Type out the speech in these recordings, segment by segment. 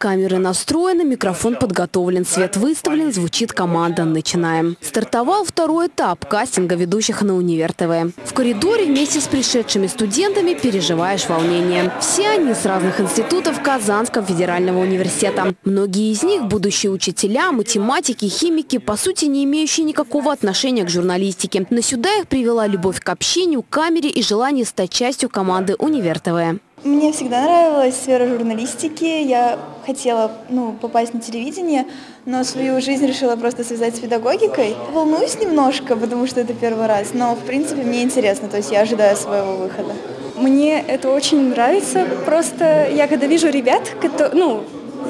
Камеры настроены, микрофон подготовлен, свет выставлен, звучит команда. Начинаем. Стартовал второй этап кастинга ведущих на Универ ТВ. В коридоре вместе с пришедшими студентами переживаешь волнение. Все они с разных институтов Казанского федерального университета. Многие из них – будущие учителя, математики, химики, по сути не имеющие никакого отношения к журналистике. Но сюда их привела любовь к общению, камере и желание стать частью команды Универ ТВ. Мне всегда нравилась сфера журналистики. Я хотела ну, попасть на телевидение, но свою жизнь решила просто связать с педагогикой. Волнуюсь немножко, потому что это первый раз, но в принципе мне интересно, то есть я ожидаю своего выхода. Мне это очень нравится. Просто я когда вижу ребят, которые, ну,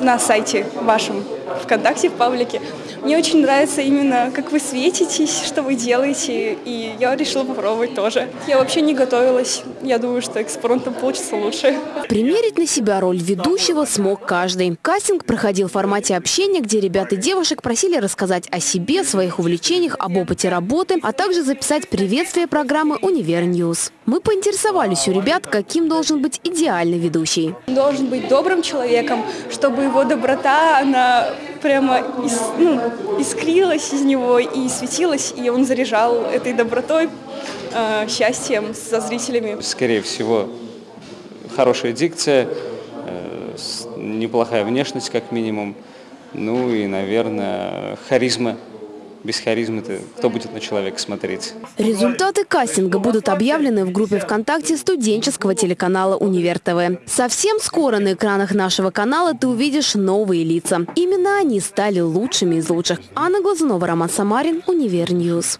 на сайте вашем, ВКонтакте, в паблике. Мне очень нравится именно, как вы светитесь, что вы делаете, и я решила попробовать тоже. Я вообще не готовилась, я думаю, что экспромтом получится лучше. Примерить на себя роль ведущего смог каждый. Кастинг проходил в формате общения, где ребят и девушек просили рассказать о себе, своих увлечениях, об опыте работы, а также записать приветствие программы «Универ Ньюс». Мы поинтересовались у ребят, каким должен быть идеальный ведущий. Должен быть добрым человеком, чтобы его доброта, она прямо ис, ну, искрилась из него и светилась, и он заряжал этой добротой, э, счастьем со зрителями. Скорее всего, хорошая дикция, э, неплохая внешность как минимум, ну и, наверное, харизма без харизмы-то кто будет на человека смотреть? Результаты кастинга будут объявлены в группе ВКонтакте студенческого телеканала «Универ ТВ». Совсем скоро на экранах нашего канала ты увидишь новые лица. Именно они стали лучшими из лучших. Анна Глазунова, Роман Самарин, Универ Ньюс.